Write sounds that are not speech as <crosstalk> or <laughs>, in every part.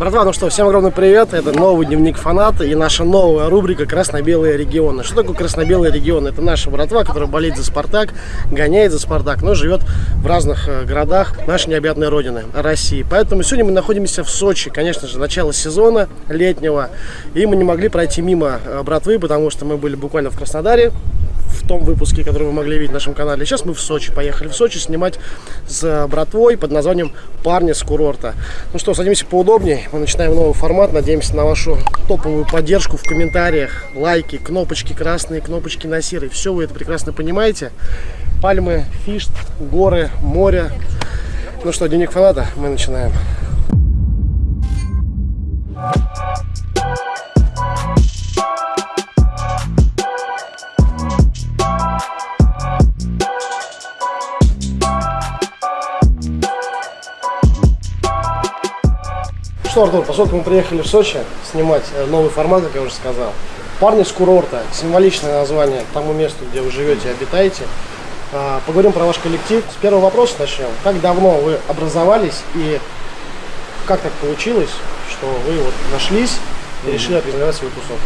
Братва, ну что, всем огромный привет. Это новый дневник фаната и наша новая рубрика «Красно-белые регионы». Что такое красно-белые регионы? Это наша братва, которая болеет за «Спартак», гоняет за «Спартак», но живет в разных э, городах нашей необъятной родины, России. Поэтому сегодня мы находимся в Сочи. Конечно же, начало сезона летнего. И мы не могли пройти мимо э, братвы, потому что мы были буквально в Краснодаре в том выпуске, который вы могли видеть на нашем канале. Сейчас мы в Сочи. Поехали в Сочи снимать с братвой под названием «Парни с курорта». Ну что, садимся поудобнее. Мы начинаем новый формат. Надеемся на вашу топовую поддержку в комментариях. Лайки, кнопочки красные, кнопочки на серый. Все вы это прекрасно понимаете. Пальмы, фишт, горы, море. Ну что, дневник фаната, мы начинаем. Что, Артур, поскольку мы приехали в Сочи снимать э, новый формат, как я уже сказал, парни с курорта, символичное название тому месту, где вы живете и обитаете. А, поговорим про ваш коллектив. С первого вопроса начнем. Как давно вы образовались и как так получилось, что вы вот нашлись и решили организовать свой тусов?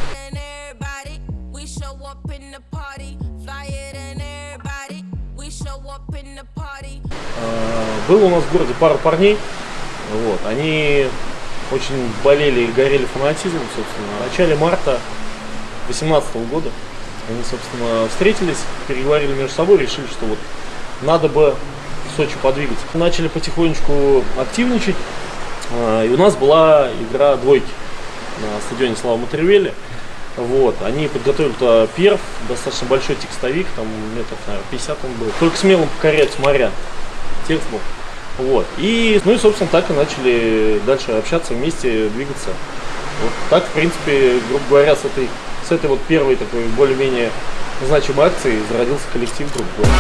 А, Было у нас в городе пара парней, вот, они очень болели и горели фанатизмом, собственно. В начале марта 2018 года они, собственно, встретились, переговорили между собой, решили, что вот надо бы Сочи подвигать. Начали потихонечку активничать, а, и у нас была игра двойки на стадионе Слава Матервели. Вот, они подготовили перв, достаточно большой текстовик, там метров, наверное, 50 он был. Только смелым покорять моря. Текст был. Вот. И, ну и, собственно, так и начали дальше общаться вместе, двигаться. Вот так, в принципе, грубо говоря, с этой, с этой вот первой такой более-менее значимой акции зародился коллектив, грубо говоря.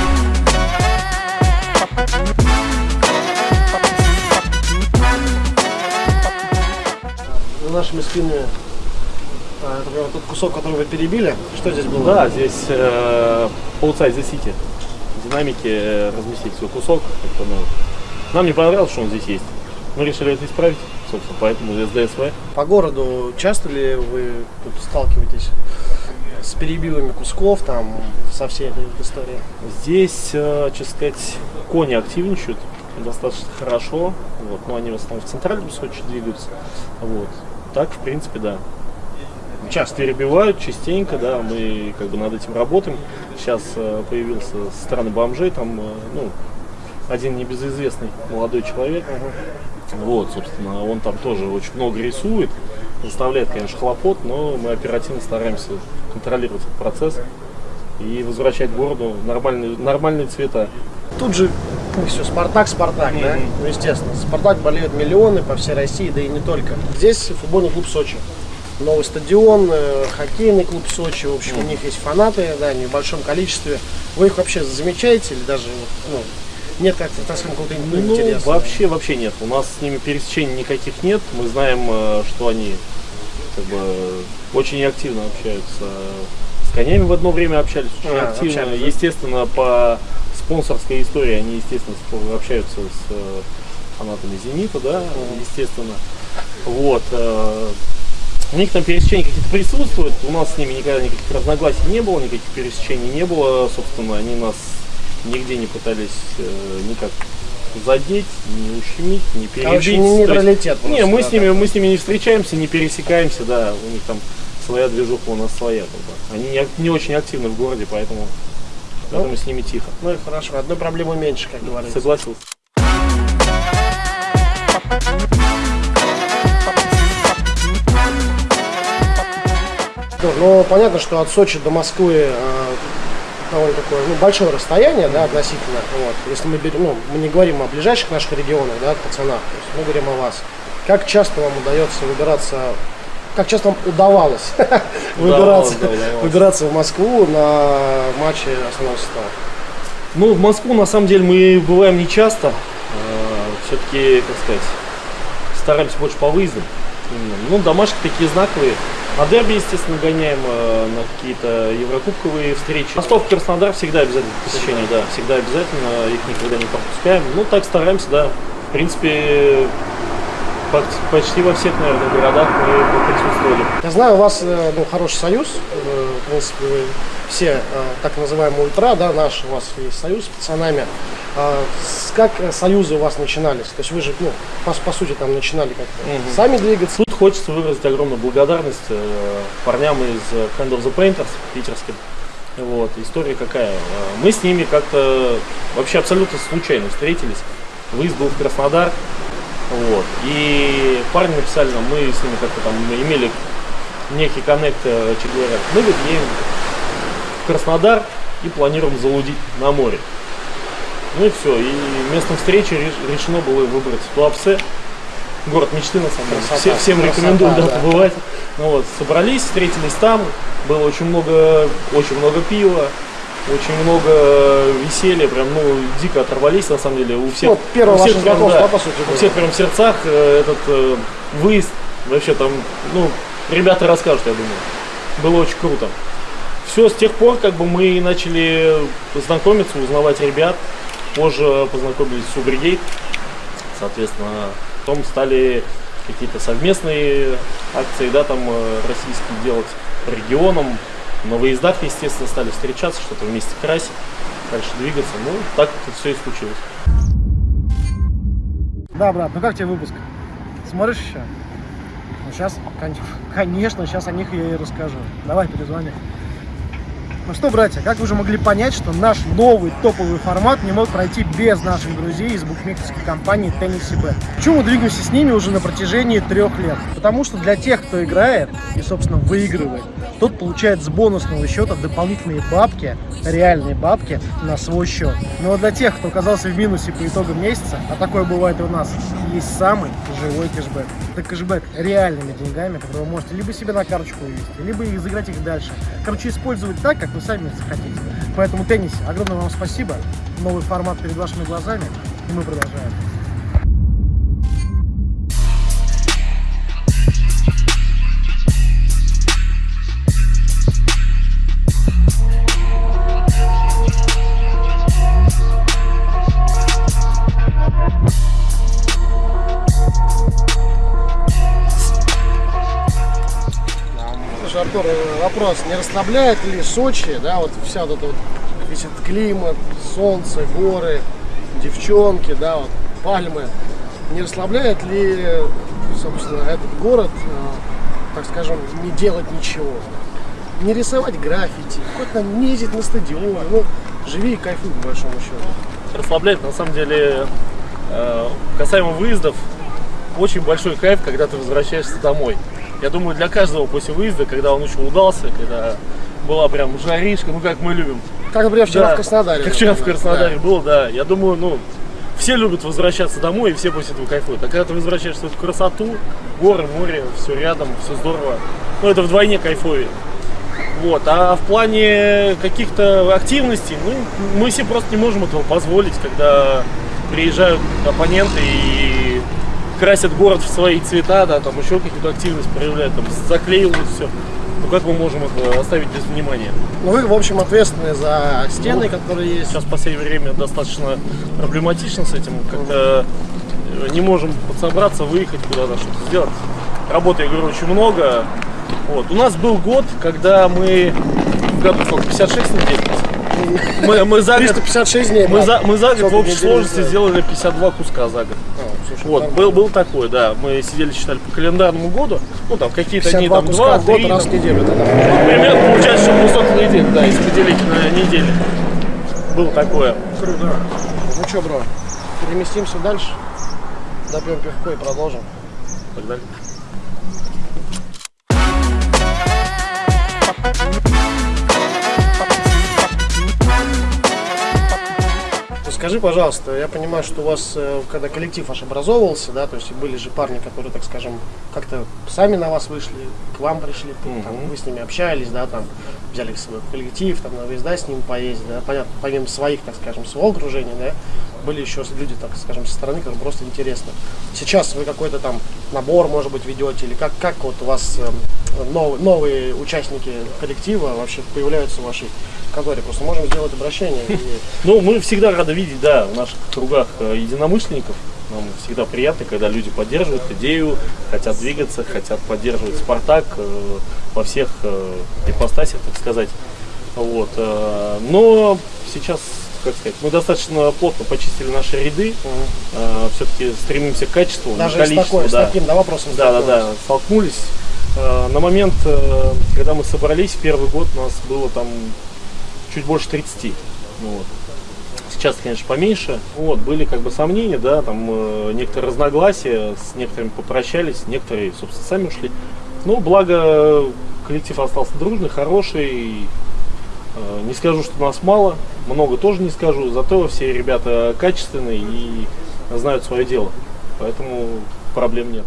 За нашими спинами это прям тот кусок, который вы перебили. Что здесь было? Да, здесь э, Outside the City. Динамики э, разместить свой кусок. Это, ну, нам не понравилось, что он здесь есть. Мы решили это исправить, собственно, поэтому СДСВ. По городу часто ли вы тут сталкиваетесь с перебивами кусков, там, со всей этой историей? Здесь, э, честно сказать, кони активничают достаточно хорошо. Вот, но они в основном в центральном Сочи двигаются. Вот. Так, в принципе, да. Часто перебивают, частенько, да, мы как бы над этим работаем. Сейчас э, появился со стороны бомжей, там, э, ну, один небезызвестный молодой человек. Вот, собственно, он там тоже очень много рисует, заставляет, конечно, хлопот, но мы оперативно стараемся контролировать этот процесс и возвращать городу нормальные, нормальные цвета. Тут же все, Спартак, Спартак, да? Ну, естественно. Спартак болеют миллионы по всей России, да и не только. Здесь футбольный клуб Сочи. Новый стадион, э, хоккейный клуб Сочи, в общем, у них есть фанаты, да, в небольшом количестве. Вы их вообще замечаете или даже ну, нет как-то, скажем, какого-то ну, интереса? Вообще, вообще нет. У нас с ними пересечений никаких нет. Мы знаем, э, что они как бы очень активно общаются. С конями в одно время общались очень А, активно. общались, да? Естественно, по спонсорской истории они, естественно, общаются с э, фанатами Зенита, да, естественно. Вот. э, У них там пересечения какие-то присутствуют, у нас с ними никогда никаких разногласий не было, никаких пересечений не было, собственно, они нас нигде не пытались э, никак задеть, не ущемить, не перебить. Короче, не нейтралитет не, мы да, с ними, мы с ними не встречаемся, не пересекаемся, да, у них там своя движуха, у нас своя. Как бы. Они не, не очень активны в городе, поэтому, поэтому с ними тихо. Ну и хорошо, одной проблемы меньше, как говорится. Согласился. Ну, понятно, что от Сочи до Москвы э, довольно такое ну, большое расстояние, да, относительно. Вот. Если мы берем, ну, мы не говорим о ближайших наших регионах, да, пацанах, то есть мы говорим о вас. Как часто вам удается выбираться, как часто вам удавалось <laughs> выбираться, выбираться в Москву на матчи основного состава? Ну, в Москву на самом деле мы бываем не часто. Все-таки, как сказать, стараемся больше по выездам. Ну, домашки такие знаковые. На дерби, естественно, гоняем э, на какие-то еврокубковые встречи. Ростов, Краснодар всегда обязательно посещение, да, всегда обязательно, их никогда не пропускаем. Ну, так стараемся, да. В принципе, почти во всех, наверное, городах мы присутствовали. Я знаю, у вас э, ну, хороший союз, э, в принципе, вы все э, так называемые ультра, да, наш у вас есть союз с пацанами. А как союзы у вас начинались? То есть вы же, ну, по, по сути, там начинали как-то угу. сами двигаться. Тут хочется выразить огромную благодарность парням из Hand of the Painters питерским. Вот, история какая. Мы с ними как-то вообще абсолютно случайно встретились. Выезд был в Краснодар, вот. И парни написали нам, мы с ними как-то там имели некий коннект, э, че говорят, мы говорит, едем в Краснодар и планируем залудить на море. Ну и все. И местом встречи решено было выбрать Туапсе. Город мечты, на самом деле. Все, всем красота, рекомендую да, да. побывать. Ну вот, собрались, встретились там. Было очень много, очень много пива очень много веселья, прям, ну, дико оторвались, на самом деле, у всех. Вот первый у всех, прям, да, по сути. У всех прям в сердцах э, этот э, выезд, вообще там, ну, ребята расскажут, я думаю. Было очень круто. Все, с тех пор, как бы, мы начали знакомиться, узнавать ребят, позже познакомились с Убригейт, соответственно, потом стали какие-то совместные акции, да, там, э, российские делать по регионам, на выездах, естественно, стали встречаться, что-то вместе красить, дальше двигаться. Ну, так это все и случилось. Да, брат, ну как тебе выпуск? Смотришь еще? Ну, сейчас, конечно, сейчас о них я и расскажу. Давай, перезвони. Ну что, братья, как вы уже могли понять, что наш новый топовый формат не мог пройти без наших друзей из букмекерской компании Tennessee Bet. Почему мы двигаемся с ними уже на протяжении трех лет? Потому что для тех, кто играет и, собственно, выигрывает, тот получает с бонусного счета дополнительные бабки, реальные бабки на свой счет. Но ну, а для тех, кто оказался в минусе по итогам месяца, а такое бывает у нас, есть самый живой кэшбэк. Это кэшбэк реальными деньгами, которые вы можете либо себе на карточку вывести, либо изыграть их дальше. Короче, использовать так, как вы сами захотите. Поэтому теннис, огромное вам спасибо. Новый формат перед вашими глазами, и мы продолжаем. Артур, вопрос, не расслабляет ли Сочи, да, вот вся вот эта вот, весь этот климат, солнце, горы, девчонки, да, вот, пальмы, не расслабляет ли, собственно, этот город, э, так скажем, не делать ничего? Не рисовать граффити, хоть нам не ездить на стадион, ну, живи и кайфуй, по большому счету. Расслабляет, на самом деле, э, касаемо выездов, очень большой кайф, когда ты возвращаешься домой. Я думаю, для каждого после выезда, когда он еще удался, когда была прям жаришка, ну как мы любим. Как, например, вчера да, в Краснодаре. Как вчера в Краснодаре да. было, да. Я думаю, ну, все любят возвращаться домой, и все после этого кайфуют. А когда ты возвращаешься в эту красоту, горы, море, все рядом, все здорово, ну, это вдвойне кайфовее. Вот. А в плане каких-то активностей, ну, мы себе просто не можем этого позволить, когда приезжают оппоненты и красят город в свои цвета, да, там еще какую-то активность проявляют, там заклеивают все. Ну как мы можем это оставить без внимания? Ну вы, в общем, ответственны за стены, ну, которые есть. Сейчас в последнее время достаточно проблематично с этим. Как-то не можем подсобраться, выехать куда-то, что-то сделать. Работы, я говорю, очень много. Вот. У нас был год, когда мы в году сколько, 56 недель мы, мы за 356 дней. Мы за, мы за год в общей сложности сделали 52 куска за год. А, слушай, вот, был, был такой, да. Мы сидели, считали по календарному году. Ну, там какие-то дни, там, два, три. Год, раз в неделю. Да, ну, примерно получается, что 200 недель, да, если поделить на недели. Было такое. Круто. Ну что, бро, переместимся дальше. Допьем пивко и продолжим. Погнали. Скажи, пожалуйста, я понимаю, что у вас, э, когда коллектив ваш образовывался, да, то есть были же парни, которые, так скажем, как-то сами на вас вышли, к вам пришли, угу. там, вы с ними общались, да, там, взяли свой коллектив, там, на выезда с ним поездить, да, понятно, помимо своих, так скажем, своего окружения, да, были еще люди, так скажем, со стороны, которым просто интересно. Сейчас вы какой-то там набор, может быть, ведете, или как, как вот у вас э, новые, новые участники коллектива вообще появляются в вашей конторе? Просто можем сделать обращение. <laughs> Ну, мы всегда рады видеть, да, в наших кругах э, единомышленников, Нам всегда приятно, когда люди поддерживают идею, хотят двигаться, хотят поддерживать Спартак э, во всех э, ипостасях, так сказать. Вот. но сейчас, как сказать, мы достаточно плотно почистили наши ряды. Э, все-таки стремимся к качеству, Даже с, количеству. такой, с да. таким да, вопросом Да, да, да, столкнулись. Э, На момент, э, когда мы собрались, первый год нас было там чуть больше 30. Вот. Сейчас, конечно, поменьше. Вот, были как бы сомнения, да, там э, некоторые разногласия, с некоторыми попрощались, некоторые, собственно, сами ушли. Но благо коллектив остался дружный, хороший. Э, Не скажу, что нас мало, много тоже не скажу, зато все ребята качественные и знают свое дело. Поэтому проблем нет.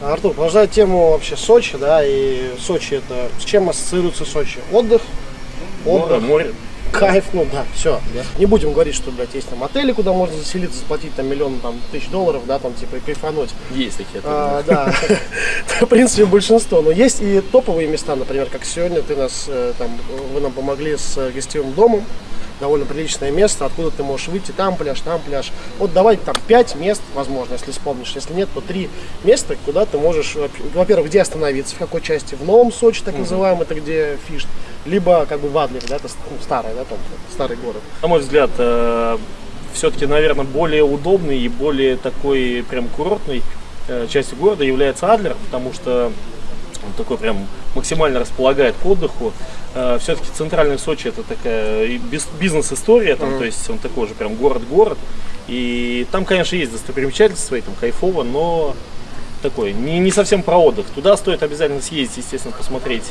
Артур, продолжая тему вообще Сочи, да, и Сочи это, с чем ассоциируется Сочи? Отдых, Море, отдых, море. Кайф, ну да, все. Не будем говорить, что, блядь, есть там отели, куда можно заселиться, заплатить там миллион там, тысяч долларов, да, там типа и кайфануть. Есть такие А, отели. да, <laughs> в принципе, большинство. Но есть и топовые места, например, как сегодня ты нас, э, там, вы нам помогли с э, гостевым домом. Довольно приличное место, откуда ты можешь выйти, там пляж, там пляж. Вот давай там пять мест, возможно, если вспомнишь. Если нет, то три места, куда ты можешь, во- во-первых, где остановиться, в какой части. В Новом Сочи, так называемый, это где Фишт. Либо как бы в Адлере, да, это ну, старый, да, там, старый город. На мой взгляд, все-таки, наверное, более удобный и более такой прям курортной э, частью города является Адлер, потому что он такой прям максимально располагает к отдыху. Все-таки центральный Сочи это такая и бизнес-история, там, то есть он такой же прям город-город. И там, конечно, есть достопримечательства свои, там кайфово, но такой, не, не совсем про отдых. Туда стоит обязательно съездить, естественно, посмотреть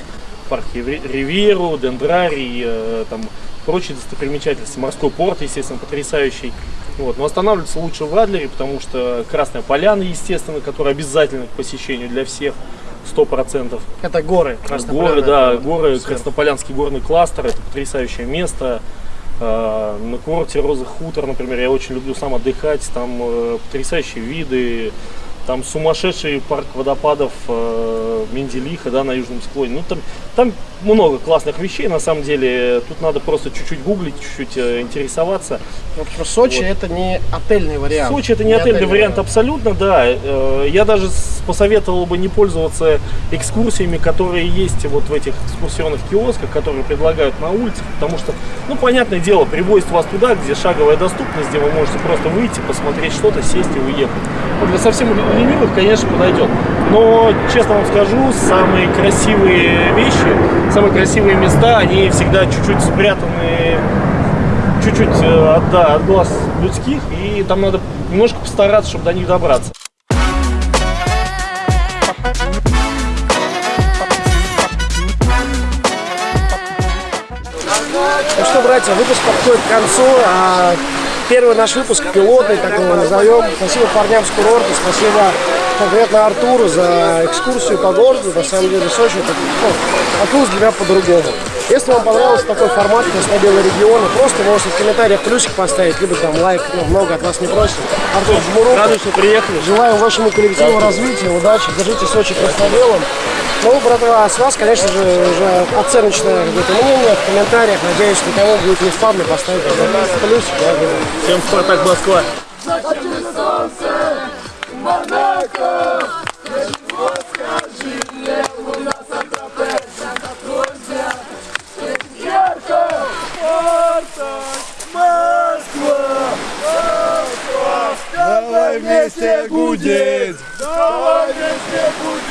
парк Ривьеру, Дендрарий, э, там прочие достопримечательности. Морской порт, естественно, потрясающий. Вот. Но останавливаться лучше в Адлере, потому что Красная Поляна, естественно, которая обязательно к посещению для всех, сто процентов. Это горы. Горы, да, горы, сверху. Краснополянский горный кластер, это потрясающее место. Э, На курорте Розы Хутор, например, я очень люблю сам отдыхать, там э, потрясающие виды, там сумасшедший парк водопадов э, Менделиха, да, на южном склоне. Ну, там, там много классных вещей, на самом деле, тут надо просто чуть-чуть гуглить, чуть-чуть э, интересоваться. В общем, Сочи Вот. это не отельный вариант. Сочи это не отельный вариант абсолютно, да. Э, Я даже посоветовал бы не пользоваться экскурсиями, которые есть вот в этих экскурсионных киосках, которые предлагают на улице, потому что, ну, понятное дело, привозят вас туда, где шаговая доступность, где вы можете просто выйти, посмотреть что-то, сесть и уехать. Для совсем ленивых, конечно, подойдет. Но, честно вам скажу, самые красивые вещи, самые красивые места, они всегда чуть-чуть спрятаны чуть-чуть э, от, да, от глаз людских, и там надо немножко постараться, чтобы до них добраться. Ну что, братья, выпуск подходит к концу. Первый наш выпуск, пилотный, так его назовем. Спасибо парням с курорта, спасибо конкретно Артуру за экскурсию по городу. На самом деле, Сочи это ну, открылось для меня по-другому. Если вам понравился такой формат красно-белый регион, просто можете в комментариях плюсик поставить, либо там лайк, ну, много от вас не просим. Артур, жму руку. Что приехали. Желаю вашему коллективу развития, удачи, держите Сочи красно-белым. Ну, братва, с вас, конечно же, уже оценочное какое-то мнение в комментариях. Надеюсь, никому будет не спамно поставить обязательно плюсик. Я говорю. Всем Спартак Москва. Давай вместе гудеть! Давай вместе будем!